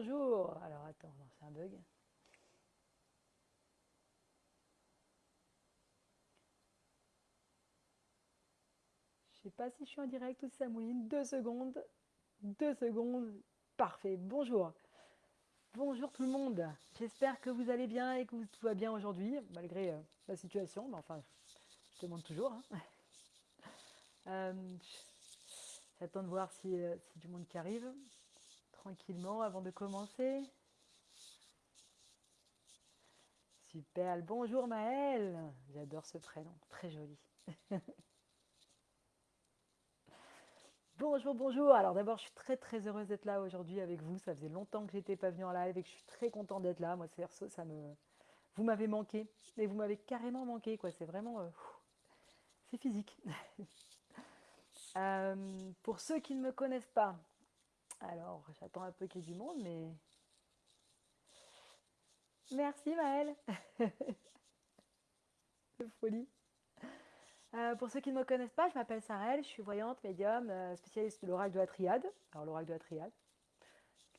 bonjour. Alors attends, c'est un bug. Je sais pas si je suis en direct ou si ça mouline. Deux secondes. Deux secondes. Parfait. Bonjour. Bonjour tout le monde. J'espère que vous allez bien et que tout va bien aujourd'hui, malgré euh, la situation. Mais enfin, je demande toujours. Hein. Euh, J'attends de voir si, euh, si du monde qui arrive tranquillement avant de commencer. Super, bonjour Maëlle. J'adore ce prénom, très joli. bonjour, bonjour. Alors d'abord, je suis très très heureuse d'être là aujourd'hui avec vous. Ça faisait longtemps que j'étais pas venue en live et que je suis très contente d'être là. Moi, c'est ça me vous m'avez manqué et vous m'avez carrément manqué quoi. C'est vraiment euh, c'est physique. Euh, pour ceux qui ne me connaissent pas, alors j'attends un peu qu'il y ait du monde, mais merci Maëlle. folie. Euh, pour ceux qui ne me connaissent pas, je m'appelle Sarelle, je suis voyante, médium, euh, spécialiste de l'oracle de la triade. Alors l'oracle de la triade,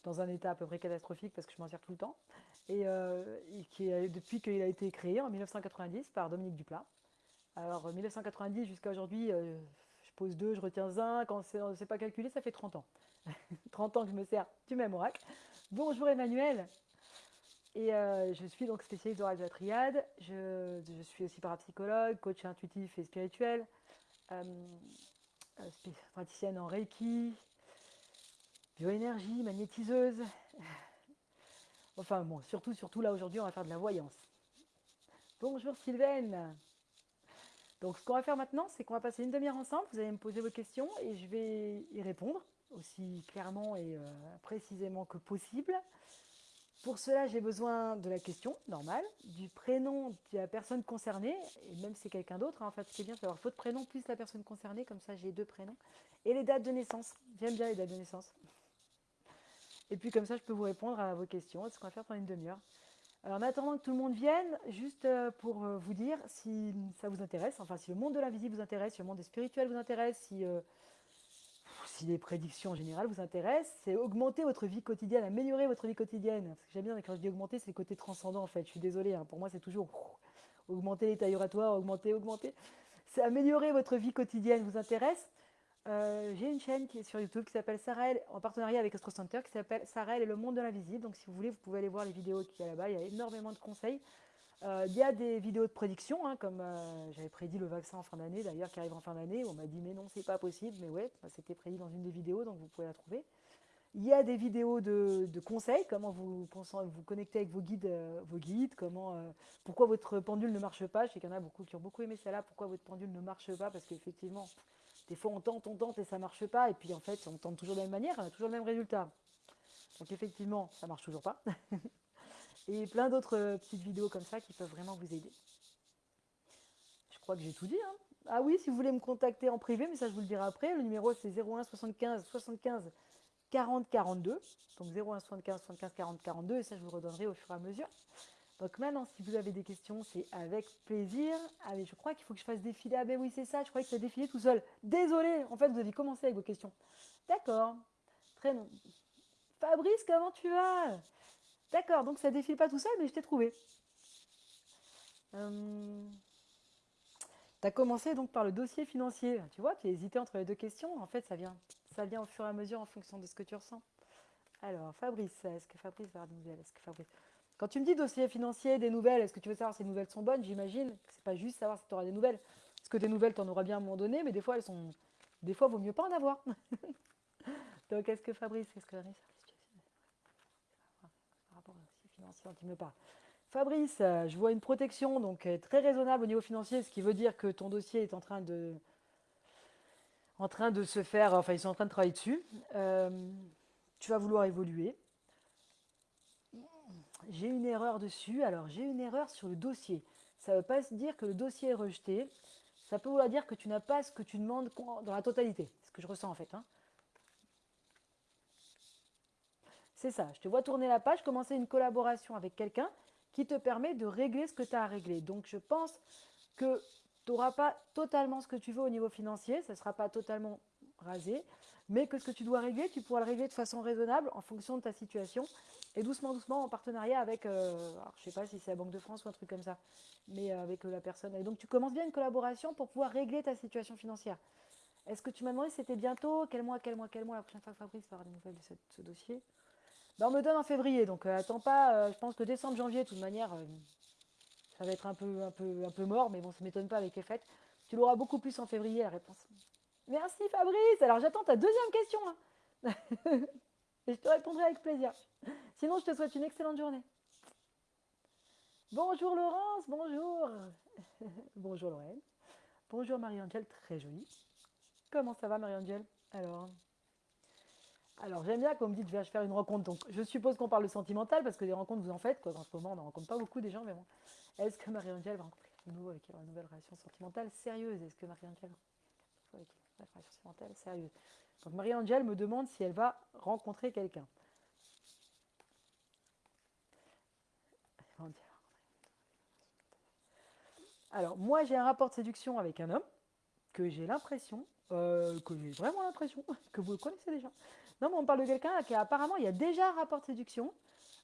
dans un état à peu près catastrophique parce que je m'en sers tout le temps, et, qui depuis qu'il a été créé en 1990 par Dominique Duplat. Alors 1990 jusqu'à aujourd'hui, je pose 2, je retiens 1. Quand on ne sait pas calculer, ça fait 30 ans. 30 ans que je me sers du même oracle. Bonjour Emmanuel. Et euh, je suis donc spécialiste d'oracle de la triade. Je, suis aussi parapsychologue, coach intuitif et spirituel, euh, euh, praticienne en Reiki, bioénergie, magnétiseuse. Enfin bon, surtout, surtout là aujourd'hui, on va faire de la voyance. Bonjour Sylvaine. Donc ce qu'on va faire maintenant, c'est qu'on va passer une demi-heure ensemble. Vous allez me poser vos questions et je vais y répondre aussi clairement et euh, précisément que possible. Pour cela, j'ai besoin de la question normale, du prénom de la personne concernée, et même si c'est quelqu'un d'autre. Hein, en fait, ce qui est bien, c'est avoir votre prénom plus la personne concernée, comme ça j'ai deux prénoms, et les dates de naissance. J'aime bien les dates de naissance. Et puis comme ça, je peux vous répondre à vos questions. C'est ce qu'on va faire pendant une demi-heure? Alors en attendant que tout le monde vienne, juste euh, pour euh, vous dire si ça vous intéresse, enfin si le monde de l'invisible vous intéresse, si le monde des spirituels vous intéresse, si, si les prédictions en général vous intéressent, c'est augmenter votre vie quotidienne, améliorer votre vie quotidienne. Parce que j'aime bien quand je dis augmenter, c'est le côté transcendant en fait. Je suis désolée, hein. pour moi c'est toujours augmenter les tailles augmenter, augmenter. C'est améliorer votre vie quotidienne vous intéresse? Euh, j'ai une chaîne qui est sur YouTube qui s'appelle Sarel, en partenariat avec Astro Center, qui s'appelle Sarel et le monde de l'invisible. Donc si vous voulez, vous pouvez aller voir les vidéos qu'il y a là-bas. Il y a énormément de conseils. Euh, il y a des vidéos de prédiction, hein, comme euh, j'avais prédit le vaccin en fin d'année, d'ailleurs, qui arrive en fin d'année. On m'a dit, mais non, c'est pas possible. Mais ouais, bah, c'était prédit dans une des vidéos, donc vous pouvez la trouver. Il y a des vidéos de, conseils, comment vous, vous connecter avec vos guides, vos guides comment, pourquoi votre pendule ne marche pas. Je sais qu'il y en a beaucoup qui ont beaucoup aimé celle-là, pourquoi votre pendule ne marche pas, parce qu'effectivement, des fois, on tente, on tente et ça ne marche pas. Et puis, en fait, on tente toujours de la même manière, on a toujours le même résultat. Donc, effectivement, ça ne marche toujours pas. et plein d'autres euh, petites vidéos comme ça qui peuvent vraiment vous aider. Je crois que j'ai tout dit. Hein. ah oui, si vous voulez me contacter en privé, mais ça, je vous le dirai après. Le numéro, c'est 01 75 75 40 42. Donc, 01 75 75 40 42. Et ça, je vous redonnerai au fur et à mesure. Donc maintenant, si vous avez des questions, c'est avec plaisir. Allez, je crois qu'il faut que je fasse défiler. Ah ben oui, c'est ça, je croyais que ça défilait tout seul. Désolé, en fait, vous avez commencé avec vos questions. D'accord, très bien. Fabrice, comment tu vas? D'accord, donc ça défile pas tout seul, mais je t'ai trouvé. Euh, tu as commencé donc par le dossier financier. Tu vois, tu as hésité entre les deux questions. En fait, ça vient, ça vient au fur et à mesure en fonction de ce que tu ressens. Alors, Fabrice, est-ce que Fabrice va avoir des nouvelles que Fabrice... Quand tu me dis dossier financier, des nouvelles, est-ce que tu veux savoir si les nouvelles sont bonnes? J'imagine que c'est pas juste savoir si tu auras des nouvelles. Parce que des nouvelles, tu en auras bien à un moment donné, mais des fois, elles sont. Des fois, il vaut mieux pas en avoir. Donc, est-ce que Fabrice, est-ce que par Fabrice, euh, je vois une protection donc euh, très raisonnable au niveau financier, ce qui veut dire que ton dossier est en train de, se faire, enfin ils sont en train de travailler dessus. Euh, tu vas vouloir évoluer. J'ai une erreur dessus, alors j'ai une erreur sur le dossier. Ça ne veut pas dire que le dossier est rejeté, ça peut vouloir dire que tu n'as pas ce que tu demandes dans la totalité, ce que je ressens en fait. Hein. C'est ça. Je te vois tourner la page, commencer une collaboration avec quelqu'un qui te permet de régler ce que tu as à régler. Donc, je pense que tu n'auras pas totalement ce que tu veux au niveau financier. Ça ne sera pas totalement rasé. mais que ce que tu dois régler, tu pourras le régler de façon raisonnable en fonction de ta situation et doucement, doucement en partenariat avec, euh, je sais pas si c'est la Banque de France ou un truc comme ça, mais euh, avec la personne. Et donc tu commences bien une collaboration pour pouvoir régler ta situation financière. Est-ce que tu m'as demandé si c'était bientôt? Quel mois, quel mois, quel mois? La prochaine fois que Fabrice va avoir des nouvelles de ce, dossier ben, On me donne en février, donc euh, attends pas, je pense que décembre, janvier, de toute manière, ça va être un peu, un, peu, un peu mort, mais bon, ça ne m'étonne pas avec les fêtes. Tu l'auras beaucoup plus en février, la réponse. Merci Fabrice. Alors j'attends ta deuxième question. Hein. Et je te répondrai avec plaisir. Sinon, je te souhaite une excellente journée. Bonjour Laurence, bonjour. bonjour Lorraine. Bonjour Marie-Angèle, très jolie. Comment ça va Marie-Angèle? Alors, alors j'aime bien qu'on me dise je vais faire une rencontre. Donc je suppose qu'on parle de sentimental parce que des rencontres vous en faites. Quoi. En ce moment, on n'en rencontre pas beaucoup des gens, mais bon. Est-ce que Marie-Angèle va rencontrer nouveau avec une nouvelle relation sentimentale sérieuse? Est-ce que Marie-Angèle avec une relation sentimentale sérieuse? Donc Marie-Angèle me demande si elle va rencontrer quelqu'un. Alors, moi, j'ai un rapport de séduction avec un homme que j'ai l'impression, euh, que j'ai vraiment l'impression, que vous le connaissez déjà. Non, mais on parle de quelqu'un qui apparemment, il y a déjà un rapport de séduction,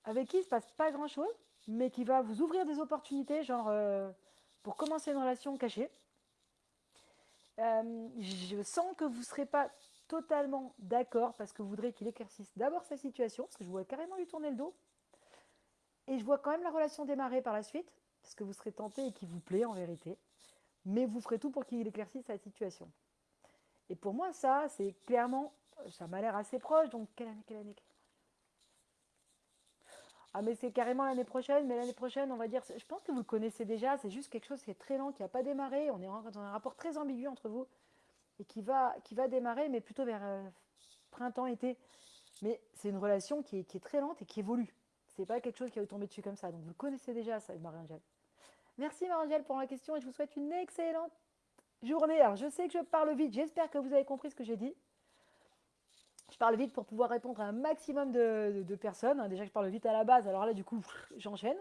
avec qui il ne se passe pas grand-chose, mais qui va vous ouvrir des opportunités, genre euh, pour commencer une relation cachée. Euh, je sens que vous ne serez pas totalement d'accord parce que vous voudrez qu'il éclaircisse d'abord sa situation, parce que je vois carrément lui tourner le dos. Et je vois quand même la relation démarrer par la suite, parce que vous serez tenté et qu'il vous plaît en vérité. Mais vous ferez tout pour qu'il éclaircisse sa situation. Et pour moi, ça, c'est clairement, ça m'a l'air assez proche. Donc, quelle année, quelle année, ah, mais c'est carrément l'année prochaine, mais l'année prochaine, on va dire, je pense que vous le connaissez déjà, c'est juste quelque chose qui est très lent, qui n'a pas démarré. On est dans un rapport très ambigu entre vous et qui va, qui va démarrer, mais plutôt vers euh, printemps-été. Mais c'est une relation qui est, très lente et qui évolue. C'est pas quelque chose qui va vous tomber dessus comme ça. Donc vous connaissez déjà, ça, Marie-Angèle. Merci Marie-Angèle pour la question et je vous souhaite une excellente journée. Alors je sais que je parle vite, j'espère que vous avez compris ce que j'ai dit. Je parle vite pour pouvoir répondre à un maximum de, personnes. Déjà que je parle vite à la base, alors là, du coup, j'enchaîne.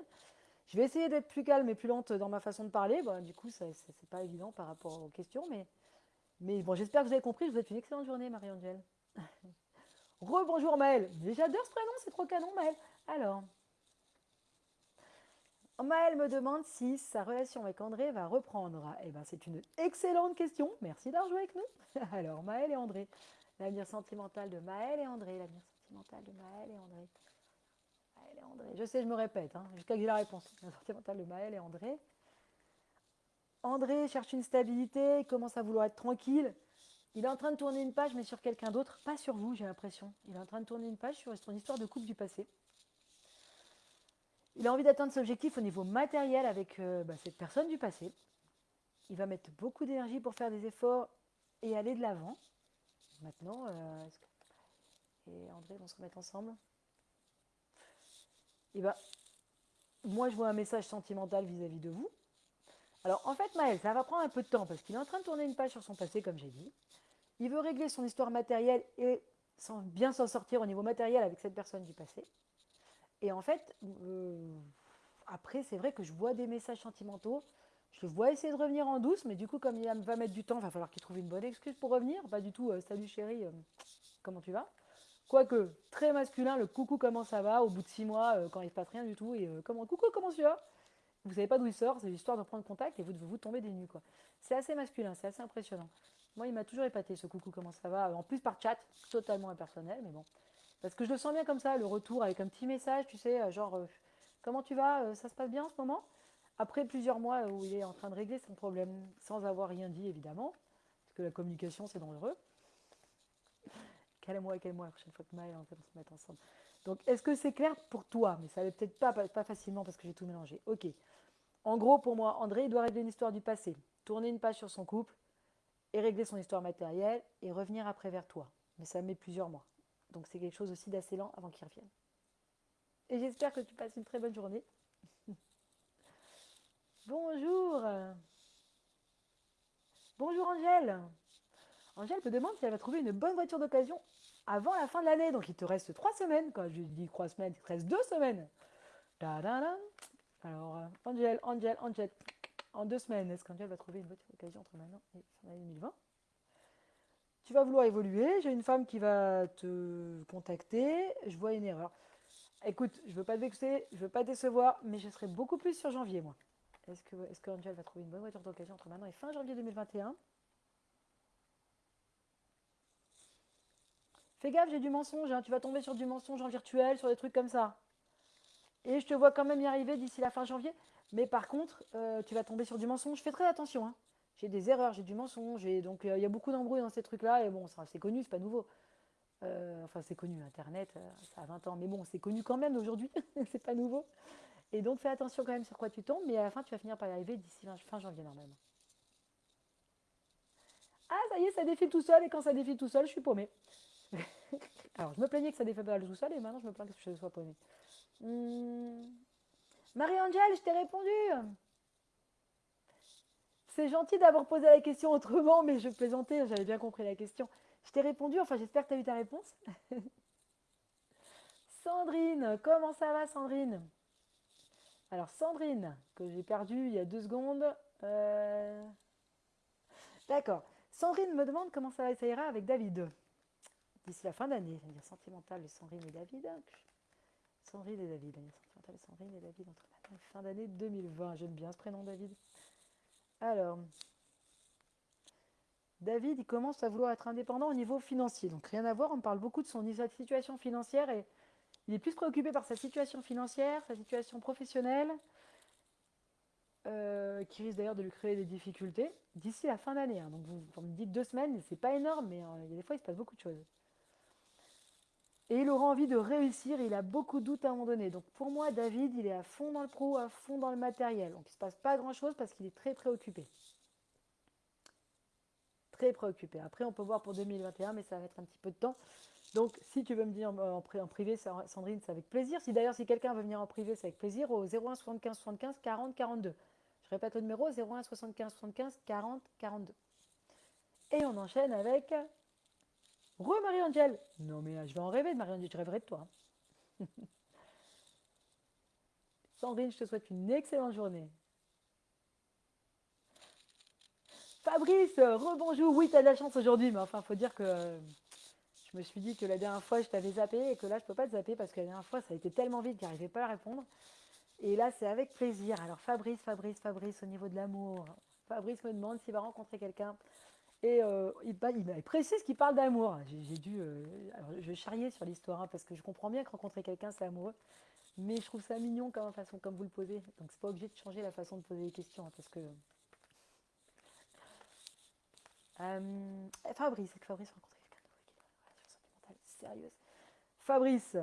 Je vais essayer d'être plus calme et plus lente dans ma façon de parler. Bon, du coup, ce n'est pas évident par rapport aux questions, mais, bon, j'espère que vous avez compris. Je vous souhaite une excellente journée, Marie-Angèle. Rebonjour Maëlle. J'adore ce prénom, c'est trop canon, Maëlle. Alors, Maëlle me demande si sa relation avec André va reprendre. Eh ben, c'est une excellente question. Merci d'avoir joué avec nous. Alors, Maëlle et André. L'avenir sentimental de Maëlle et André. L'avenir sentimental de Maëlle et André. Maëlle et André. Je sais, je me répète, hein, jusqu'à que j'ai la réponse. L'avenir sentimental de Maëlle et André. André cherche une stabilité, il commence à vouloir être tranquille. Il est en train de tourner une page, mais sur quelqu'un d'autre, pas sur vous, j'ai l'impression. Il est en train de tourner une page sur son histoire de couple du passé. Il a envie d'atteindre cet objectif au niveau matériel avec euh, bah, cette personne du passé. Il va mettre beaucoup d'énergie pour faire des efforts et aller de l'avant. Maintenant, euh, et André vont se remettre ensemble? Eh ben, moi, je vois un message sentimental vis-à-vis de vous. Alors, en fait, Maël, ça va prendre un peu de temps parce qu'il est en train de tourner une page sur son passé, comme j'ai dit. Il veut régler son histoire matérielle et bien s'en sortir au niveau matériel avec cette personne du passé. Et en fait, euh, après, c'est vrai que je vois des messages sentimentaux je le vois essayer de revenir en douce, mais du coup, comme il va mettre du temps, il va falloir qu'il trouve une bonne excuse pour revenir. Pas du tout, euh, salut chérie, euh, comment tu vas? Quoique, très masculin, le coucou, comment ça va? Au bout de six mois, euh, quand il ne se passe rien du tout, et comment, coucou, comment tu vas? Vous savez pas d'où il sort, c'est l'histoire de prendre contact et vous devez vous tomber des nues. C'est assez masculin, c'est assez impressionnant. Moi, il m'a toujours épaté ce coucou, comment ça va? En plus, par chat, totalement impersonnel, mais bon. Parce que je le sens bien comme ça, le retour avec un petit message, tu sais, genre, comment tu vas? Ça se passe bien en ce moment? Après plusieurs mois où il est en train de régler son problème sans avoir rien dit, évidemment, parce que la communication, c'est dangereux. Quel mois, la prochaine fois que Maël on va se mettre ensemble. Donc, est-ce que c'est clair pour toi? Mais ça ne peut-être pas, pas, facilement parce que j'ai tout mélangé. Ok. En gros, pour moi, André, il doit régler une histoire du passé, tourner une page sur son couple et régler son histoire matérielle et revenir après vers toi. Mais ça met plusieurs mois. Donc, c'est quelque chose aussi d'assez lent avant qu'il revienne. Et j'espère que tu passes une très bonne journée. Bonjour. Bonjour Angèle. Angèle me demande si elle va trouver une bonne voiture d'occasion avant la fin de l'année. Donc il te reste trois semaines. Quand je dis trois semaines, il te reste deux semaines. Alors, euh, Angèle, Angèle, Angèle. En deux semaines, est-ce qu'Angèle va trouver une voiture d'occasion entre maintenant et fin d'année 2020 Tu vas vouloir évoluer. J'ai une femme qui va te contacter. Je vois une erreur. Écoute, je veux pas te vexer, je veux pas te décevoir, mais je serai beaucoup plus sur janvier, moi. Est-ce que, est que Angel va trouver une bonne voiture d'occasion entre maintenant et fin janvier 2021 Fais gaffe, j'ai du mensonge. Hein. Tu vas tomber sur du mensonge en virtuel, sur des trucs comme ça. Et je te vois quand même y arriver d'ici la fin janvier. Mais par contre, euh, tu vas tomber sur du mensonge. Fais très attention. Hein. J'ai des erreurs, j'ai du mensonge. donc, euh, il y a beaucoup d'embrouilles dans ces trucs-là. Et bon, c'est connu, c'est pas nouveau. Euh, enfin, c'est connu, Internet, ça a 20 ans. Mais bon, c'est connu quand même aujourd'hui. c'est pas nouveau. Et donc, fais attention quand même sur quoi tu tombes. Mais à la fin, tu vas finir par y arriver d'ici fin janvier, normalement. Ah, ça y est, ça défile tout seul. Et quand ça défile tout seul, je suis paumé. Alors, je me plaignais que ça défile tout seul. Et maintenant, je me plains que je sois paumé. Hmm. Marie-Angèle, je t'ai répondu. C'est gentil d'avoir posé la question autrement, mais je plaisantais, j'avais bien compris la question. Je t'ai répondu, enfin j'espère que tu as eu ta réponse. Sandrine, comment ça va Sandrine? Alors Sandrine, que j'ai perdu il y a deux secondes. Euh, d'accord. Sandrine me demande comment ça, ça ira avec David. D'ici la fin d'année, je de Sandrine et David. Sandrine et David, de Sandrine et David fin d'année 2020. J'aime bien ce prénom, David. Alors, David, il commence à vouloir être indépendant au niveau financier. Donc, rien à voir, on parle beaucoup de son situation financière et il est plus préoccupé par sa situation financière, sa situation professionnelle, euh, qui risque d'ailleurs de lui créer des difficultés d'ici la fin d'année. Hein. Donc, vous, me dites deux semaines, c'est pas énorme, mais euh, il y a des fois, il se passe beaucoup de choses. Et il aura envie de réussir, il a beaucoup de doutes à un moment donné. Donc pour moi, David, il est à fond dans le pro, à fond dans le matériel. Donc il ne se passe pas grand-chose parce qu'il est très préoccupé. Très préoccupé. Après, on peut voir pour 2021, mais ça va mettre un petit peu de temps. Donc si tu veux me dire en, privé, Sandrine, c'est avec plaisir. Si d'ailleurs, si quelqu'un veut venir en privé, c'est avec plaisir au 01 75 75 40 42. Je répète le numéro 01 75 75 40 42. Et on enchaîne avec Re Marie-Angèle Non mais je vais en rêver de Marie-Angèle, je rêverai de toi. Sandrine, je te souhaite une excellente journée. Fabrice, rebonjour. Oui, tu as de la chance aujourd'hui, mais enfin, faut dire que je me suis dit que la dernière fois, je t'avais zappé et que là, je ne peux pas te zapper parce que la dernière fois, ça a été tellement vite qu'il n'arrivait pas à répondre. Et là, c'est avec plaisir. Alors, Fabrice, Fabrice, Fabrice, au niveau de l'amour. Fabrice me demande s'il va rencontrer quelqu'un et euh, il, il, précise qu'il parle d'amour. J'ai dû. Euh, je vais sur l'histoire hein, parce que je comprends bien que rencontrer quelqu'un, c'est amoureux. Mais je trouve ça mignon comme façon, comme vous le posez. Donc, c'est pas obligé de changer la façon de poser les questions hein, parce que. Euh, Fabrice, que Fabrice rencontrer sérieuse. Fabrice,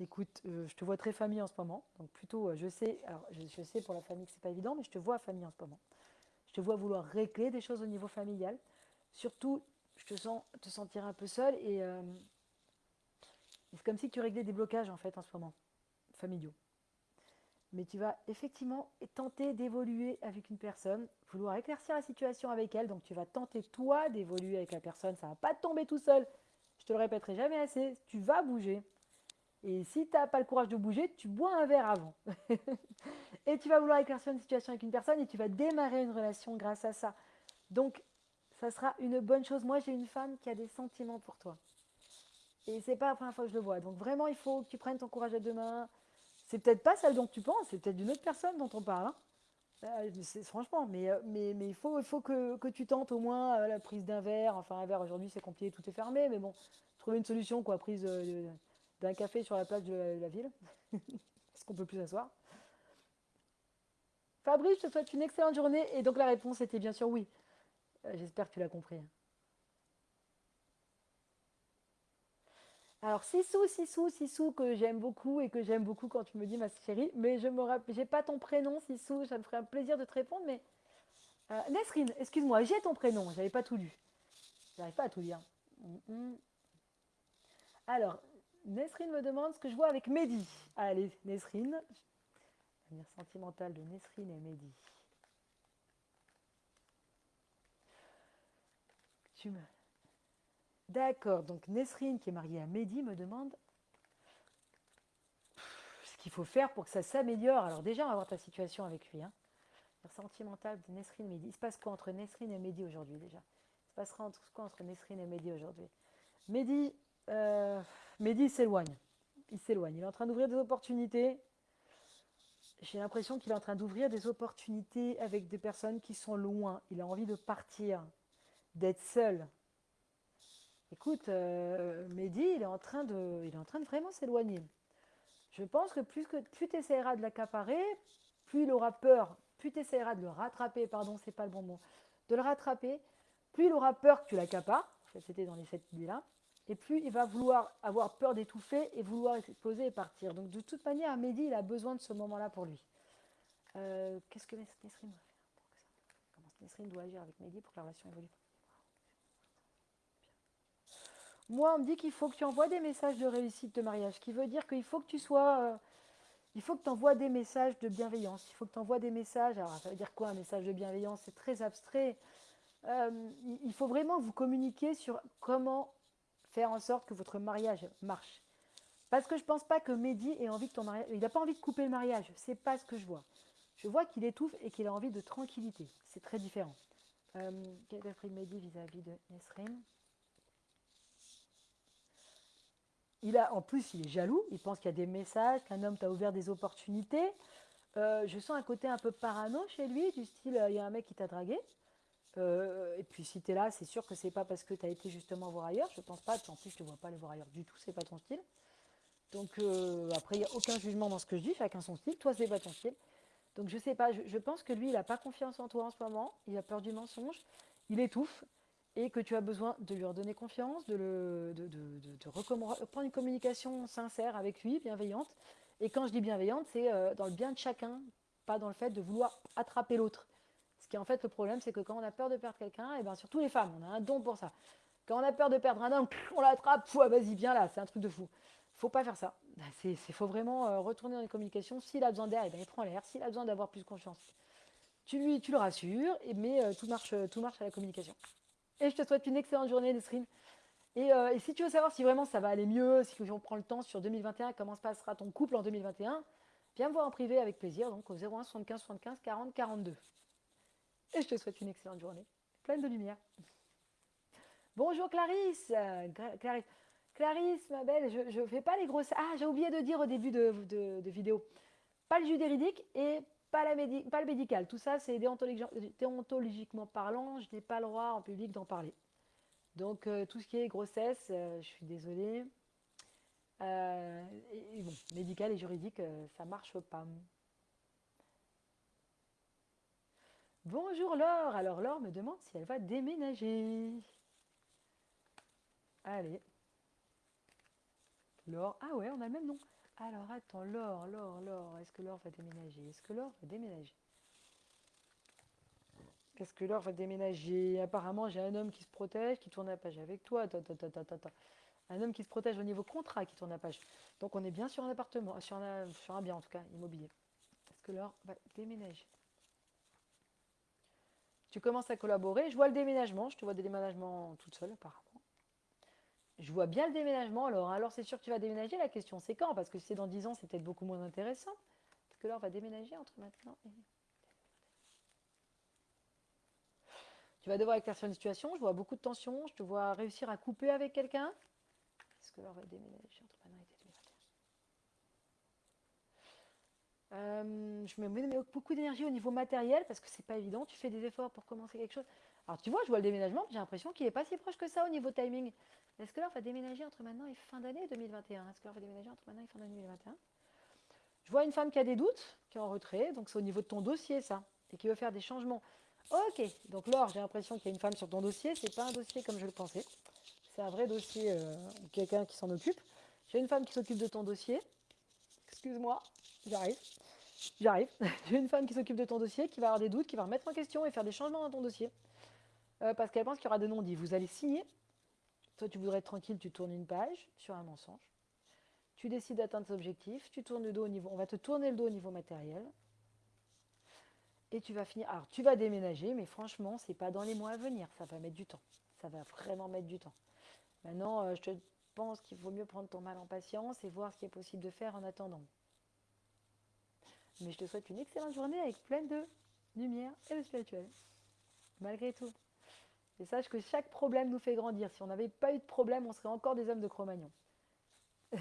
écoute, je te vois très famille en ce moment. Donc, plutôt, je sais. Alors, je, sais pour la famille que c'est pas évident, mais je te vois famille en ce moment. Je te vois vouloir régler des choses au niveau familial. Surtout, je te sens te sentir un peu seul et euh, c'est comme si tu réglais des blocages en fait en ce moment, familiaux. Mais tu vas effectivement tenter d'évoluer avec une personne, vouloir éclaircir la situation avec elle. Donc tu vas tenter toi d'évoluer avec la personne. Ça va pas tomber tout seul. Je te le répéterai jamais assez. Tu vas bouger. Et si tu n'as pas le courage de bouger, tu bois un verre avant. et tu vas vouloir éclaircir une situation avec une personne et tu vas démarrer une relation grâce à ça. Donc ça sera une bonne chose. Moi, j'ai une femme qui a des sentiments pour toi. Et c'est pas la première fois que je le vois. Donc vraiment, il faut que tu prennes ton courage à deux mains. C'est peut-être pas celle dont tu penses, c'est peut-être d'une autre personne dont on parle. Hein. Euh, franchement, mais, euh, mais, mais il faut, il faut que, tu tentes au moins euh, la prise d'un verre. Enfin, un verre aujourd'hui, c'est compliqué, tout est fermé. Mais bon, trouver une solution, quoi, prise d'un café sur la plage de la, ville. Parce qu'on peut plus s'asseoir. Fabrice, je te souhaite une excellente journée. Et donc la réponse était bien sûr oui. Euh, j'espère que tu l'as compris. Alors, Sissou, Sissou, Sissou, que j'aime beaucoup et que j'aime beaucoup quand tu me dis ma chérie, mais je me rappelle, pas ton prénom, Sissou, ça me ferait un plaisir de te répondre, mais. Euh, Nesrine, excuse-moi, j'ai ton prénom, j'avais pas tout lu. J'arrive pas à tout lire. Mm. Alors, Nesrine me demande ce que je vois avec Mehdi. Allez, Nesrine. L'avenir sentimental de Nesrine et Mehdi. D'accord, donc Nesrine, qui est mariée à Mehdi, me demande ce qu'il faut faire pour que ça s'améliore. Alors déjà, on va voir ta situation avec lui. Hein. Sentimental de Nesrine Mehdi. Il se passe quoi entre Nesrine et Mehdi aujourd'hui déjà? Il se passera entre quoi entre Nesrine et Mehdi aujourd'hui? Mehdi, euh, Mehdi s'éloigne. Il s'éloigne. Il est en train d'ouvrir des opportunités. J'ai l'impression qu'il est en train d'ouvrir des opportunités avec des personnes qui sont loin. Il a envie de partir, d'être seul. Écoute, euh, Mehdi, il est en train de, vraiment s'éloigner. Je pense que plus, que, tu essaieras de l'accaparer, plus il aura peur, plus tu essaieras de le rattraper, pardon, c'est pas le bon mot, de le rattraper, plus il aura peur que tu l'accapares, c'était dans les sept idées-là, et plus il va vouloir avoir peur d'étouffer et vouloir exploser et partir. Donc de toute manière, Mehdi, il a besoin de ce moment-là pour lui. Euh, qu'est-ce que Nesrine doit faire Comment Nesrine doit agir avec Mehdi pour que la relation évolue? Moi, on me dit qu'il faut que tu envoies des messages de réussite de mariage, qui veut dire qu'il faut que tu sois... Euh, il faut que tu envoies des messages de bienveillance. Il faut que tu envoies des messages. Alors, ça veut dire quoi un message de bienveillance? C'est très abstrait. Euh, il faut vraiment vous communiquer sur comment faire en sorte que votre mariage marche. Parce que je ne pense pas que Mehdi ait envie que ton mariage. Il n'a pas envie de couper le mariage. C'est pas ce que je vois. Je vois qu'il étouffe et qu'il a envie de tranquillité. C'est très différent. Euh, quel est l'esprit de Mehdi vis-à-vis de Nesrine? Il a, en plus, il est jaloux, il pense qu'il y a des messages, qu'un homme t'a ouvert des opportunités. Euh, je sens un côté un peu parano chez lui, du style, euh, il y a un mec qui t'a dragué. Euh, et puis si tu es là, c'est sûr que c'est pas parce que tu as été justement voir ailleurs. Je pense pas, en plus je te vois pas aller voir ailleurs du tout, c'est pas ton style. Donc après, il n'y a aucun jugement dans ce que je dis, chacun son style. Toi, c'est pas ton style. Donc je sais pas, je, je pense que lui, il n'a pas confiance en toi en ce moment, il a peur du mensonge, il étouffe, et que tu as besoin de lui redonner confiance, de, le, de, prendre une communication sincère avec lui, bienveillante. Et quand je dis bienveillante, c'est euh, dans le bien de chacun, pas dans le fait de vouloir attraper l'autre. Ce qui est en fait le problème, c'est que quand on a peur de perdre quelqu'un, et bien surtout les femmes, on a un don pour ça. Quand on a peur de perdre un homme, on l'attrape, vas-y, viens là, c'est un truc de fou. Faut pas faire ça. Il faut vraiment euh, retourner dans les communications. S'il a besoin d'air, eh il prend l'air. S'il a besoin d'avoir plus confiance, tu, lui, tu le rassures, mais euh, tout, marche, tout marche à la communication. Et je te souhaite une excellente journée, Nesrine. Et, euh, et, si tu veux savoir si vraiment ça va aller mieux, si on prend le temps sur 2021, comment se passera ton couple en 2021, viens me voir en privé avec plaisir, donc au 01 75 75 40 42. Et je te souhaite une excellente journée, pleine de lumière. Bonjour Clarisse. Clarisse, Clarisse ma belle, je ne fais pas les grosses... Ah, j'ai oublié de dire au début de, de, vidéo. Pas le judéridique et pas, le médical. Tout ça, c'est déontologiquement parlant, je n'ai pas le droit en public d'en parler. Donc, euh, tout ce qui est grossesse, euh, je suis désolée. Euh, et, médical et juridique, ça marche pas. Bonjour Laure. Alors Laure me demande si elle va déménager. Allez. Laure. Ah ouais, on a le même nom. Alors attends, Laure, Laure, Laure, est-ce que Laure va déménager? Est-ce que Laure va déménager? Qu'est-ce que Laure va déménager? Apparemment, j'ai un homme qui se protège, qui tourne la page avec toi. Un homme qui se protège au niveau contrat, qui tourne la page. Donc on est bien sur un appartement, sur un, sur un bien en tout cas, immobilier. Est-ce que Laure va déménager? Tu commences à collaborer. Je vois le déménagement. Je te vois des déménagements toute seule apparemment. Je vois bien le déménagement. Alors, alors c'est sûr que tu vas déménager. La question, c'est quand? Parce que si c'est dans 10 ans, c'est peut-être beaucoup moins intéressant. Parce que là, va déménager entre maintenant et... Tu vas devoir éclaircir une situation. Je vois beaucoup de tension. Je te vois réussir à couper avec quelqu'un. Est-ce que là, va déménager entre maintenant et 2021 euh, Je me mets beaucoup d'énergie au niveau matériel parce que c'est pas évident. Tu fais des efforts pour commencer quelque chose. Alors tu vois, je vois le déménagement, j'ai l'impression qu'il n'est pas si proche que ça au niveau timing. Est-ce que on va déménager entre maintenant et fin d'année 2021 Est-ce que on va déménager entre maintenant et fin d'année 2021 Je vois une femme qui a des doutes, qui est en retrait, donc c'est au niveau de ton dossier, ça, et qui veut faire des changements. Ok, donc Laure, j'ai l'impression qu'il y a une femme sur ton dossier, c'est pas un dossier comme je le pensais. C'est un vrai dossier, euh, quelqu'un qui s'en occupe. J'ai une femme qui s'occupe de ton dossier. Excuse-moi, j'arrive. J'arrive. J'ai une femme qui s'occupe de ton dossier, qui va avoir des doutes, qui va remettre en question et faire des changements dans ton dossier. Euh, parce qu'elle pense qu'il y aura des non-dits. Vous allez signer. Toi, tu voudrais être tranquille, tu tournes une page sur un mensonge. Tu décides d'atteindre cet objectif. Tu tournes le dos. On va te tourner le dos au niveau matériel. Et tu vas finir. Alors, tu vas déménager, mais franchement, c'est pas dans les mois à venir. Ça va mettre du temps. Ça va vraiment mettre du temps. Maintenant, euh, je te pense qu'il vaut mieux prendre ton mal en patience et voir ce qui est possible de faire en attendant. Mais je te souhaite une excellente journée avec plein de lumière et de spirituel. Malgré tout. Et sache que chaque problème nous fait grandir. Si on n'avait pas eu de problème, on serait encore des hommes de Cro-Magnon.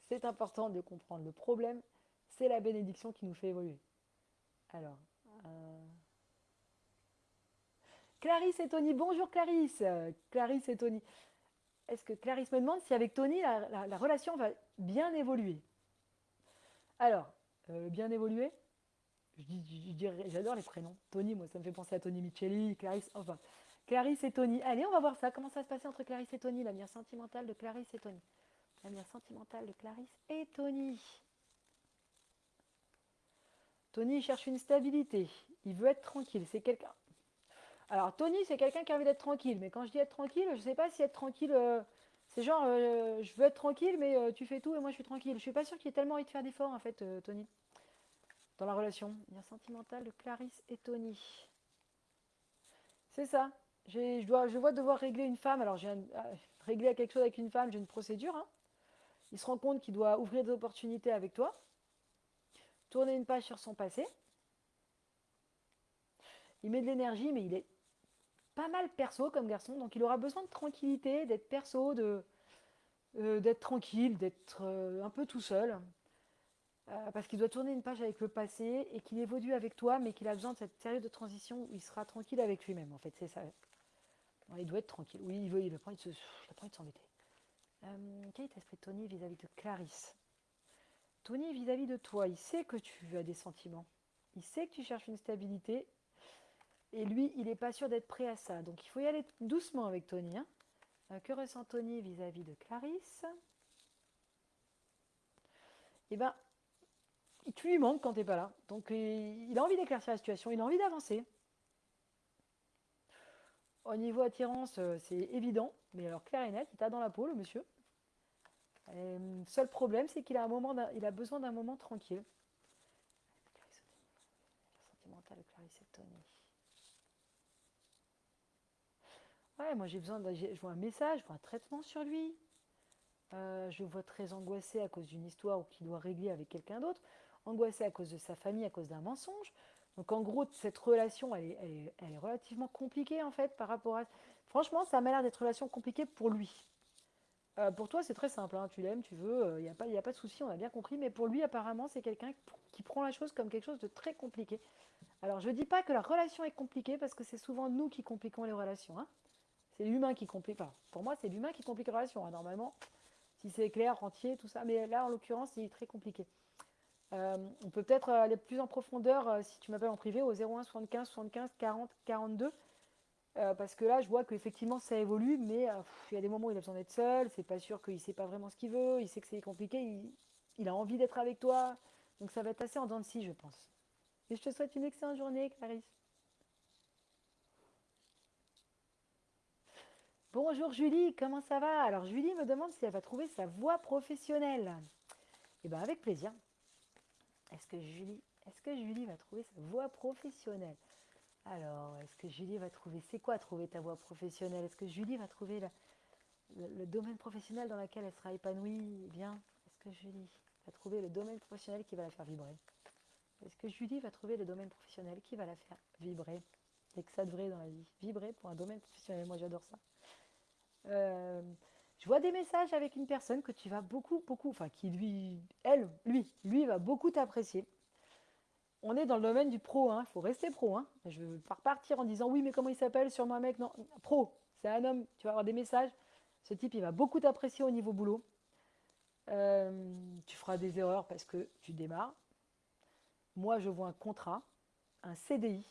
c'est important de comprendre. Le problème, c'est la bénédiction qui nous fait évoluer. Alors, euh, Clarisse et Tony. Bonjour Clarisse. Clarisse et Tony. Est-ce que Clarisse me demande si avec Tony, la, relation va bien évoluer? Alors, euh, bien évoluer? J'adore les prénoms. Tony, moi, ça me fait penser à Tony Micheli, Clarisse, enfin. Clarisse et Tony. Allez, on va voir ça. Comment ça se passer entre Clarisse et Tony, l'avenir sentimental de Clarisse et Tony? L'avenir sentimental de Clarisse et Tony. Tony cherche une stabilité. Il veut être tranquille. C'est quelqu'un. Alors, Tony, c'est quelqu'un qui a envie d'être tranquille. Mais quand je dis être tranquille, je ne sais pas si être tranquille, euh, c'est genre, euh, je veux être tranquille, mais euh, tu fais tout et moi je suis tranquille. Je suis pas sûre qu'il ait tellement envie de faire d'efforts, en fait, Tony, dans la relation. Il y a sentimental de Clarisse et Tony. C'est ça. Je, dois, vois devoir régler une femme. Alors, j'ai régler quelque chose avec une femme, j'ai une procédure. Hein. Il se rend compte qu'il doit ouvrir des opportunités avec toi, tourner une page sur son passé. Il met de l'énergie, mais il est pas mal perso comme garçon, donc il aura besoin de tranquillité, d'être perso, de euh, d'être tranquille, d'être euh, un peu tout seul, euh, parce qu'il doit tourner une page avec le passé et qu'il évolue avec toi, mais qu'il a besoin de cette période de transition où il sera tranquille avec lui-même. En fait, c'est ça. il doit être tranquille. Oui, il veut, il n'a pas envie de s'embêter. quel est l'esprit de Tony vis-à-vis de Clarisse? Tony vis-à-vis de toi, il sait que tu as des sentiments. Il sait que tu cherches une stabilité et lui, il n'est pas sûr d'être prêt à ça. Donc il faut y aller doucement avec Tony. Hein. Euh, que ressent Tony vis-à-vis de Clarisse? Eh bien, tu lui manques quand tu n'es pas là. Donc il a envie d'éclaircir la situation, il a envie d'avancer. Au niveau attirance, euh, c'est évident, mais alors clair et net, il t'a dans la peau, le monsieur. Euh, seul problème, c'est qu'il a, un moment il a besoin d'un moment tranquille. Sentimental Tony. moi j'ai besoin de. Je vois un message, je vois un traitement sur lui. Euh, je vois très angoissé à cause d'une histoire ou qu'il doit régler avec quelqu'un d'autre. Angoissé à cause de sa famille, à cause d'un mensonge. Donc en gros, cette relation, elle est, relativement compliquée en fait par rapport à. Franchement, ça m'a l'air d'être relation compliquée pour lui. Euh, pour toi, c'est très simple, hein. tu l'aimes, tu veux, il euh, n'y a, pas, a pas de souci, on a bien compris, mais pour lui, apparemment, c'est quelqu'un qui prend la chose comme quelque chose de très compliqué. Alors, je ne dis pas que la relation est compliquée, parce que c'est souvent nous qui compliquons les relations. Hein. C'est l'humain qui complique. Enfin, pour moi, c'est l'humain qui complique la relation. Hein, normalement, si c'est clair, entier, tout ça. Mais là, en l'occurrence, c'est très compliqué. Euh, on peut peut-être aller plus en profondeur euh, si tu m'appelles en privé au 01 75 75 40 42. parce que là, je vois qu'effectivement, ça évolue, mais euh, il y a des moments où il a besoin d'être seul. C'est pas sûr qu'il sait pas vraiment ce qu'il veut. Il sait que c'est compliqué. Il, a envie d'être avec toi. Donc, ça va être assez en dents de scie, je pense. Et je te souhaite une excellente journée, Clarisse. Bonjour Julie, comment ça va? Alors Julie me demande si elle va trouver sa voie professionnelle. Eh bien avec plaisir. Est-ce que Julie, va trouver sa voie professionnelle? Alors, est-ce que Julie va trouver C'est quoi trouver ta voie professionnelle? Est-ce que Julie va trouver le, domaine professionnel dans lequel elle sera épanouie? Eh bien Est-ce que Julie va trouver le domaine professionnel qui va la faire vibrer? Est-ce que Julie va trouver le domaine professionnel qui va la faire vibrer? Et que ça devrait dans la vie. Vibrer pour un domaine professionnel, moi j'adore ça. Euh, je vois des messages avec une personne que tu vas beaucoup, beaucoup, enfin qui lui, elle, lui, lui va beaucoup t'apprécier. On est dans le domaine du pro, il hein. faut rester pro. Hein. Je ne veux pas repartir en disant oui, mais comment il s'appelle? Sur un mec Non, pro, c'est un homme, tu vas avoir des messages. Ce type, il va beaucoup t'apprécier au niveau boulot. Euh, tu feras des erreurs parce que tu démarres. Moi, je vois un contrat, un CDI.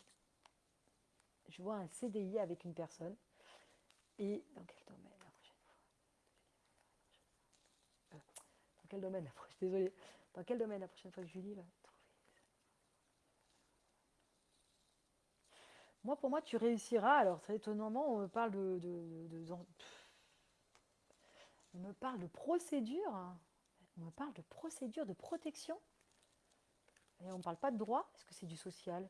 Je vois un CDI avec une personne. Et dans quel domaine la prochaine fois euh, Dans quel domaine Désolée. Dans quel domaine la prochaine fois que Julie va trouver Moi, pour moi, tu réussiras. Alors, très étonnamment, on me parle de, on me parle de procédure. On me parle de procédure de protection. Et on ne parle pas de droit. Est-ce que c'est du social?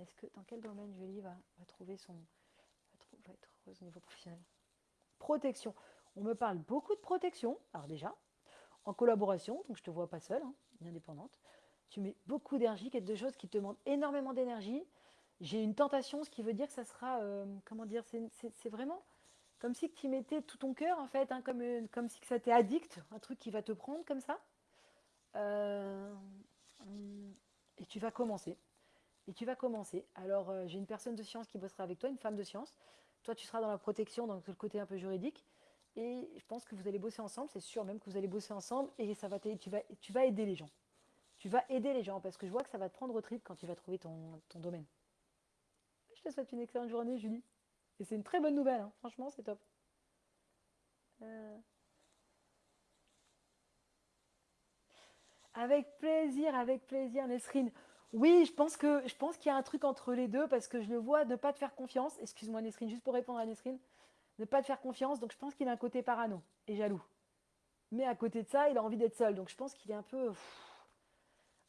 Est-ce que dans quel domaine Julie va, va trouver son, va être heureuse au niveau professionnel? Protection. On me parle beaucoup de protection. Alors déjà, en collaboration, donc je te vois pas seule, hein, indépendante. Tu mets beaucoup d'énergie, quelque chose qui te demande énormément d'énergie. J'ai une tentation, ce qui veut dire que ça sera, euh, comment dire, c'est vraiment comme si tu mettais tout ton cœur en fait, hein, comme, euh, comme si ça t'est addict, un truc qui va te prendre comme ça. Euh, et tu vas commencer. Et tu vas commencer. Alors j'ai une personne de science qui bossera avec toi, une femme de science. Toi tu seras dans la protection, dans le côté un peu juridique. Et je pense que vous allez bosser ensemble, c'est sûr même que vous allez bosser ensemble et ça va tu vas, tu vas aider les gens. Tu vas aider les gens parce que je vois que ça va te prendre au trip quand tu vas trouver ton, ton domaine. Je te souhaite une excellente journée, Julie. Et c'est une très bonne nouvelle, hein. franchement, c'est top. Euh. Avec plaisir, avec plaisir, Nesrine. Oui, je pense que je pense qu'il y a un truc entre les deux parce que je le vois ne pas te faire confiance. Excuse-moi, Nesrine, juste pour répondre à Nesrine, ne pas te faire confiance. Donc je pense qu'il a un côté parano et jaloux. Mais à côté de ça, il a envie d'être seul. Donc je pense qu'il est un peu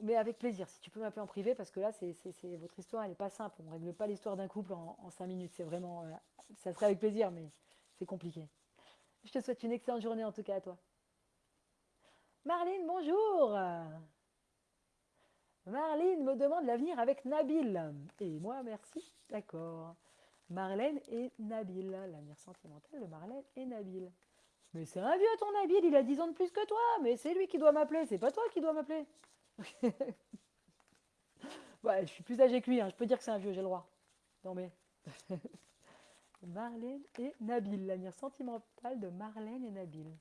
mais avec plaisir. Si tu peux m'appeler en privé, parce que là, c'est, votre histoire, elle n'est pas simple. On ne règle pas l'histoire d'un couple en, cinq minutes. C'est vraiment, euh, ça serait avec plaisir, mais c'est compliqué. Je te souhaite une excellente journée en tout cas à toi. Marlene, bonjour. Marlene me demande l'avenir avec Nabil. Et moi, merci. D'accord. Marlène et Nabil. L'avenir sentimental de Marlène et Nabil. Mais c'est un vieux ton Nabil, il a 10 ans de plus que toi. Mais c'est lui qui doit m'appeler, c'est pas toi qui dois m'appeler. ouais, je suis plus âgé que lui, hein. je peux dire que c'est un vieux, j'ai le droit. Non mais. Marlène et Nabil, l'avenir sentimental de Marlène et Nabil.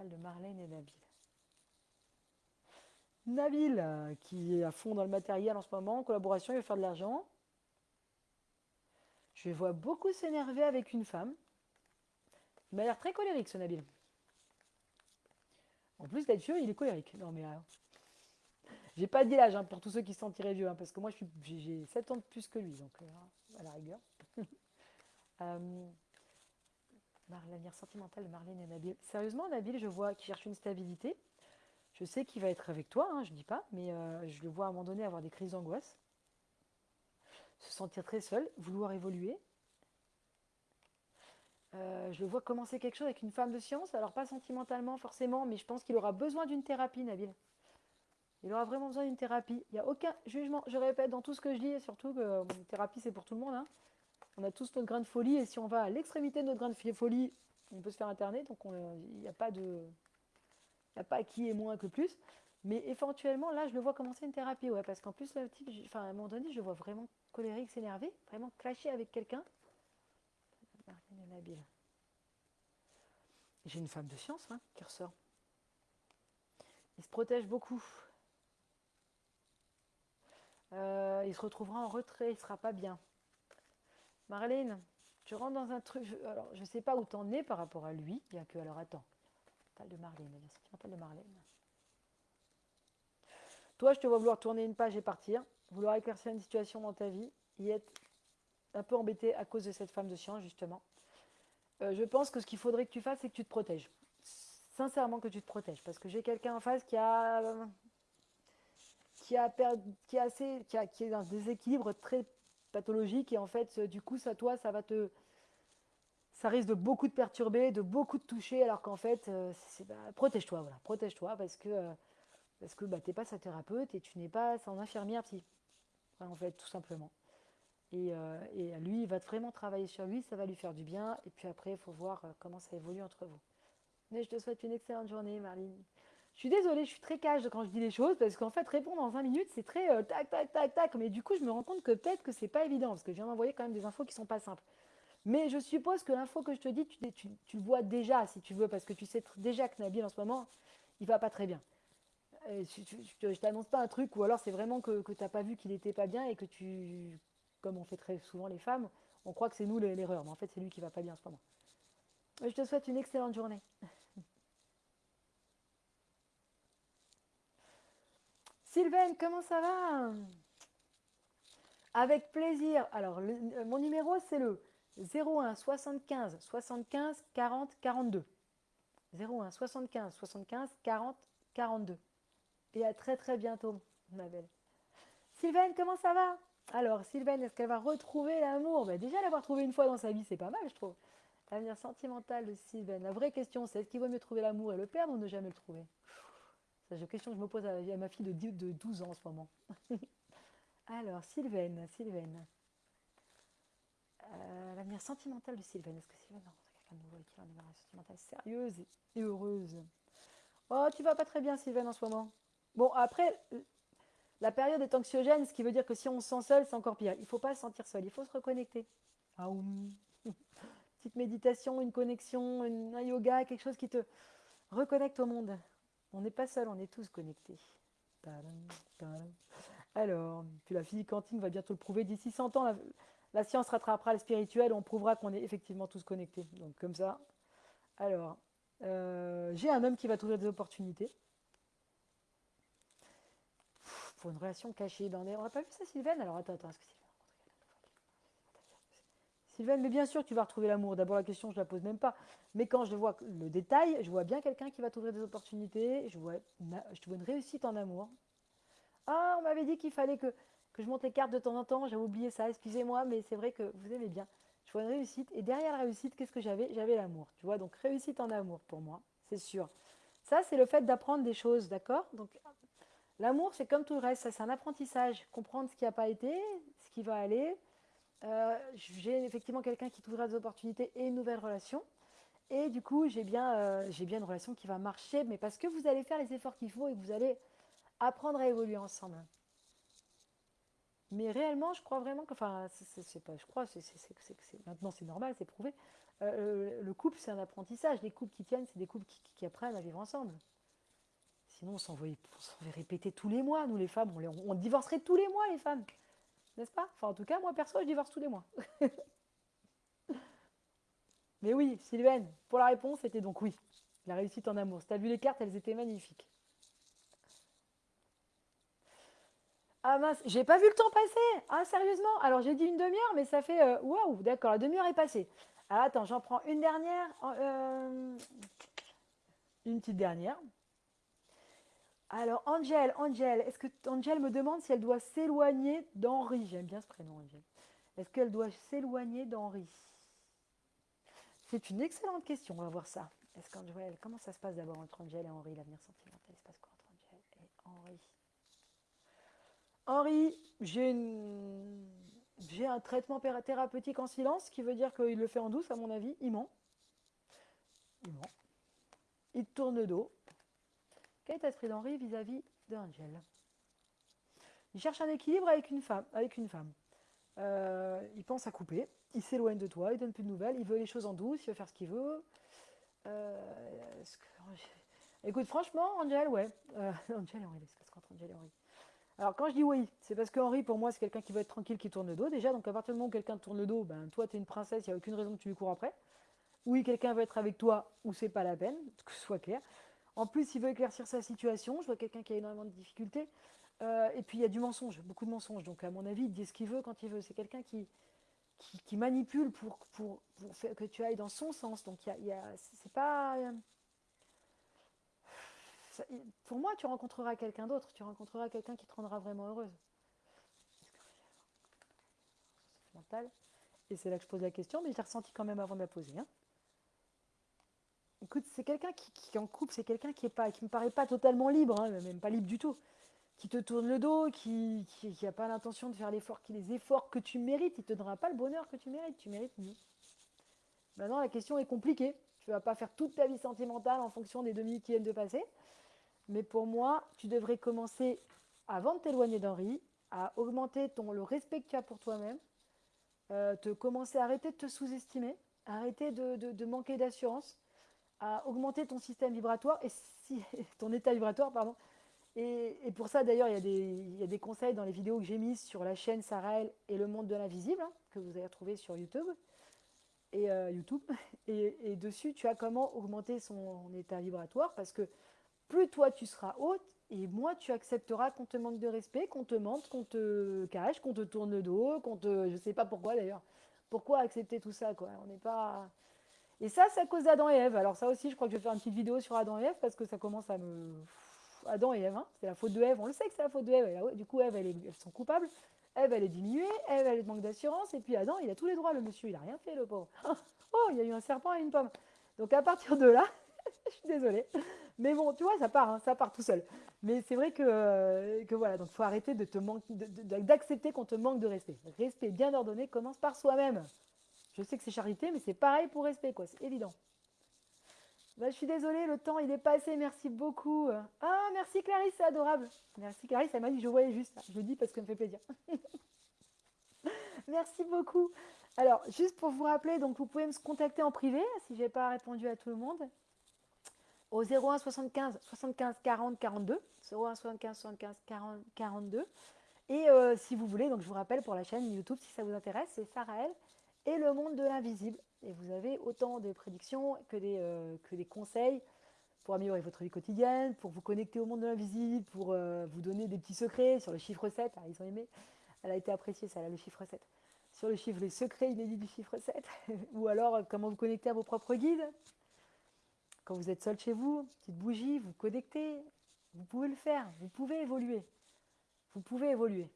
de Marlène et Nabil. Nabil, euh, qui est à fond dans le matériel en ce moment, en collaboration, il veut faire de l'argent. Je vois beaucoup s'énerver avec une femme. Il m'a l'air très colérique, ce Nabil. En plus d'être vieux, il est colérique. Non mais alors, j'ai pas dit l'âge hein, pour tous ceux qui se sentiraient vieux, hein, parce que moi j'ai 7 ans de plus que lui, donc euh, à la rigueur. euh, L'avenir sentimental de Marlène et Nabil. Sérieusement, Nabil, je vois qu'il cherche une stabilité. Je sais qu'il va être avec toi, hein, je dis pas, mais euh, je le vois à un moment donné avoir des crises d'angoisse, se sentir très seul, vouloir évoluer. Euh, je le vois commencer quelque chose avec une femme de science, alors pas sentimentalement forcément, mais je pense qu'il aura besoin d'une thérapie, Nabil. Il aura vraiment besoin d'une thérapie. Il n'y a aucun jugement. Je répète dans tout ce que je dis, et surtout que thérapie, c'est pour tout le monde. Hein. On a tous notre grain de folie, et si on va à l'extrémité de notre grain de folie, on peut se faire interner. Donc il n'y a pas de. Il a pas qui est moins que plus. Mais éventuellement, là, je le vois commencer une thérapie, ouais, parce qu'en plus, à un moment donné, je le vois vraiment colérique, s'énerver, vraiment clasher avec quelqu'un. J'ai une femme de science hein, qui ressort. Il se protège beaucoup. Euh, il se retrouvera en retrait, il sera pas bien. Marlène, tu rentres dans un truc. alors, je ne sais pas où tu en es par rapport à lui, bien que. Alors, attends. de Marlène, de Marlène. Toi, je te vois vouloir tourner une page et partir, vouloir éclaircir une situation dans ta vie, y être un peu embêté à cause de cette femme de science, justement. Euh, je pense que ce qu'il faudrait que tu fasses, c'est que tu te protèges. Sincèrement, que tu te protèges. Parce que j'ai quelqu'un en face qui a qui a, qui, assez, qui, a, est un déséquilibre très pathologique et en fait, du coup, ça, toi, ça va te. Ça risque de beaucoup te perturber, de beaucoup te toucher, alors qu'en fait, euh, bah, protège-toi, voilà, protège-toi parce que, euh, parce que bah, tu n'es pas sa thérapeute et tu n'es pas son infirmière psy. en fait, tout simplement. Et, euh, et, lui, il va vraiment travailler sur lui, ça va lui faire du bien. Et puis après, il faut voir comment ça évolue entre vous. Mais je te souhaite une excellente journée, Marlene. Je suis désolée, je suis très cash quand je dis les choses parce qu'en fait, répondre en 20 minutes, c'est très euh, tac, tac, tac, tac. Mais du coup, je me rends compte que peut-être que c'est pas évident parce que je viens d'envoyer quand même des infos qui sont pas simples. Mais je suppose que l'info que je te dis, tu, le vois déjà si tu veux parce que tu sais déjà que Nabil en ce moment, il va pas très bien. Je, ne t'annonce pas un truc ou alors c'est vraiment que, que tu n'as pas vu qu'il était pas bien et que tu, comme on fait très souvent les femmes, on croit que c'est nous l'erreur. Mais en fait, c'est lui qui va pas bien en ce moment. Je te souhaite une excellente journée. Sylvain, comment ça va? Avec plaisir. Alors, euh, mon numéro, c'est le 01 75 75 40 42. 01 75 75 40 42. Et à très très bientôt, ma belle. Sylvain, comment ça va? Alors, Sylvain, est-ce qu'elle va retrouver l'amour? Ben, Déjà, l'avoir trouvé une fois dans sa vie, c'est pas mal, je trouve. L'avenir sentimental de Sylvain. La vraie question, c'est est-ce qu'il vaut mieux trouver l'amour et le perdre ou ne jamais le trouver? C'est une question que je me pose à, ma fille de, 12 ans en ce moment. Alors, Sylvaine, Sylvaine. Euh, L'avenir sentimental de Sylvain. Est-ce que Sylvain va rencontrer quelqu'un de nouveau va une sentimentale sérieuse et heureuse? Oh, tu vas pas très bien, Sylvain, en ce moment. Bon, après, la période est anxiogène, ce qui veut dire que si on se sent seul, c'est encore pire. Il ne faut pas se sentir seul, il faut se reconnecter. Ah, Petite méditation, une connexion, un yoga, quelque chose qui te reconnecte au monde. On n'est pas seul, on est tous connectés. Alors, puis la physique quantique va bientôt le prouver. D'ici 100 ans, la, science rattrapera le spirituel, on prouvera qu'on est effectivement tous connectés. Donc comme ça. Alors, euh, j'ai un homme qui va trouver des opportunités. Pour une relation cachée. Ben, on n'a pas vu ça, Sylvain Alors attends, attends, est-ce que Sylvain, mais bien sûr, tu vas retrouver l'amour. D'abord, la question, je ne la pose même pas. Mais quand je vois le détail, je vois bien quelqu'un qui va t'ouvrir des opportunités. Je vois, je vois une réussite en amour. Ah, on m'avait dit qu'il fallait que, que je monte les cartes de temps en temps. J'avais oublié ça, excusez-moi, mais c'est vrai que vous aimez bien. Je vois une réussite. Et derrière la réussite, qu'est-ce que j'avais? J'avais l'amour. Tu vois, donc réussite en amour pour moi, c'est sûr. Ça, c'est le fait d'apprendre des choses, d'accord? Donc, l'amour, c'est comme tout le reste. C'est un apprentissage. Comprendre ce qui n'a pas été, ce qui va aller euh, j'ai effectivement quelqu'un qui trouvera des opportunités et une nouvelle relation. Et du coup, j'ai bien, euh, bien une relation qui va marcher, mais parce que vous allez faire les efforts qu'il faut et que vous allez apprendre à évoluer ensemble. Mais réellement, je crois vraiment que, enfin, je crois, maintenant c'est normal, c'est prouvé. Euh, le couple, c'est un apprentissage. Les couples qui tiennent, c'est des couples qui, apprennent à vivre ensemble. Sinon, on s'en va répéter tous les mois. Nous, les femmes, on divorcerait tous les mois, les femmes. N'est-ce pas? Enfin, en tout cas, moi, perso, je divorce tous les mois. Mais oui, Sylvaine, pour la réponse, c'était donc oui. La réussite en amour. Si tu as vu les cartes, elles étaient magnifiques. Ah mince, j'ai pas vu le temps passer. Ah sérieusement? Alors j'ai dit une demi-heure, mais ça fait... Euh, waouh, d'accord, la demi-heure est passée. Alors attends, j'en prends une dernière. Euh, une petite dernière. Alors, Angel, Angel, est-ce que Angel me demande si elle doit s'éloigner d'Henri? J'aime bien ce prénom, Angel. Est-ce qu'elle doit s'éloigner d'Henri? C'est une excellente question, on va voir ça. Est-ce qu'Angel, comment ça se passe d'abord entre Angel et Henri, l'avenir sentimental? Il se passe quoi entre Angel et Henri? Henri, j'ai un traitement thérapeutique en silence, ce qui veut dire qu'il le fait en douce, à mon avis. Il ment. Il ment. Il tourne le dos. Quel est l'esprit d'Henri vis-à-vis d'Angel Il cherche un équilibre avec une femme. Avec une femme. Euh, il pense à couper, il s'éloigne de toi, il donne plus de nouvelles, il veut les choses en douce, il veut faire ce qu'il veut. Euh, écoute, franchement, Angel, ouais. Euh, Angel et Henri, c'est parce qu'entre Angel et Henri. Alors quand je dis oui, c'est parce que Henri, pour moi, c'est quelqu'un qui veut être tranquille, qui tourne le dos déjà. Donc à partir du moment où quelqu'un tourne le dos, ben toi, tu es une princesse, il n'y a aucune raison que tu lui cours après. Oui, quelqu'un veut être avec toi, ou c'est pas la peine, que ce soit clair. En plus, il veut éclaircir sa situation. Je vois quelqu'un qui a énormément de difficultés. Euh, et puis, il y a du mensonge, beaucoup de mensonges. Donc, à mon avis, il dit ce qu'il veut quand il veut. C'est quelqu'un qui, qui, manipule pour, que tu ailles dans son sens. Donc, il y a, c'est pas. Pour moi, tu rencontreras quelqu'un d'autre. Tu rencontreras quelqu'un qui te rendra vraiment heureuse. Et c'est là que je pose la question, mais j'ai ressenti quand même avant de la poser. Hein. Écoute, c'est quelqu'un qui, qui, en couple, c'est quelqu'un qui est pas, qui me paraît pas totalement libre, hein, même pas libre du tout, qui te tourne le dos, qui n'a pas l'intention de faire l'effort, les efforts que tu mérites, il te donnera pas le bonheur que tu mérites, tu mérites mieux. Maintenant, la question est compliquée. Tu vas pas faire toute ta vie sentimentale en fonction des deux minutes qui viennent de passer. Mais pour moi, tu devrais commencer, avant de t'éloigner d'Henri, à augmenter ton, le respect que tu as pour toi-même, euh, te commencer à arrêter de te sous-estimer, arrêter de manquer d'assurance, à augmenter ton système vibratoire et si, ton état vibratoire, pardon. Et, pour ça, d'ailleurs, il, il, y a des conseils dans les vidéos que j'ai mises sur la chaîne Sarael et le monde de l'invisible, hein, que vous allez retrouver sur YouTube. Et euh, YouTube. Et, dessus, tu as comment augmenter son état vibratoire parce que plus toi tu seras haute et moins tu accepteras qu'on te manque de respect, qu'on te mente, qu'on te cache, qu'on te tourne le dos, qu'on te. Je sais pas pourquoi d'ailleurs. Pourquoi accepter tout ça, quoi? On n'est pas. Et ça, c'est à cause d'Adam et Ève. Alors ça aussi, je crois que je vais faire une petite vidéo sur Adam et Ève parce que ça commence à me... Adam et Ève, hein. c'est la faute de Ève. On le sait que c'est la faute de Ève. Du coup, Ève, elle elles sont coupables. Ève, elle est diminuée. Ève, elle manque d'assurance. Et puis Adam, il a tous les droits, le monsieur. Il n'a rien fait, le pauvre. Oh, il y a eu un serpent et une pomme. Donc à partir de là, je suis désolée. Mais bon, tu vois, ça part, hein, ça part tout seul. Mais c'est vrai que, euh, que voilà, donc il faut arrêter de te d'accepter qu'on te manque de respect. Respect bien ordonné commence par soi-même. Je sais que c'est charité, mais c'est pareil pour respect, quoi. C'est évident. Bah, je suis désolée, le temps il est passé, merci beaucoup. Ah, merci Clarisse, c'est adorable. Merci Clarisse, elle m'a dit je voyais juste. Je le dis parce que ça me fait plaisir. merci beaucoup. Alors, juste pour vous rappeler, donc vous pouvez me contacter en privé si je n'ai pas répondu à tout le monde au 01 75 75 40 42. 01 75 75 40 42. Et euh, si vous voulez, donc je vous rappelle pour la chaîne YouTube, si ça vous intéresse, c'est Sarael et le monde de l'invisible. Et vous avez autant de prédictions que des, euh, que des conseils pour améliorer votre vie quotidienne, pour vous connecter au monde de l'invisible, pour euh, vous donner des petits secrets sur le chiffre 7. Ah, ils ont aimé. Elle a été appréciée, ça, là, le chiffre 7. Sur le chiffre, les secrets inédits du chiffre 7. Ou alors, comment vous connecter à vos propres guides. Quand vous êtes seul chez vous, petite bougie, vous connectez. Vous pouvez le faire. Vous pouvez évoluer. Vous pouvez évoluer.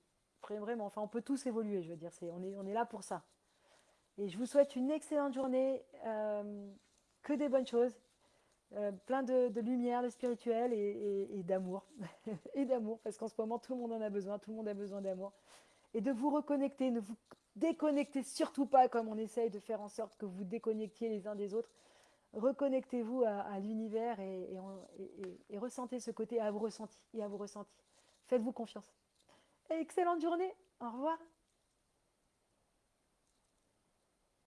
Vraiment, enfin, on peut tous évoluer, je veux dire. on est là pour ça. Et je vous souhaite une excellente journée, euh, que des bonnes choses, euh, plein de, lumière, de spirituel et, d'amour. et d'amour, parce qu'en ce moment, tout le monde en a besoin, tout le monde a besoin d'amour. Et de vous reconnecter, ne vous déconnectez surtout pas comme on essaye de faire en sorte que vous déconnectiez les uns des autres. Reconnectez-vous à, l'univers et, ressentez ce côté à vos ressentis et à vos ressentis. Faites-vous confiance. excellente journée. Au revoir.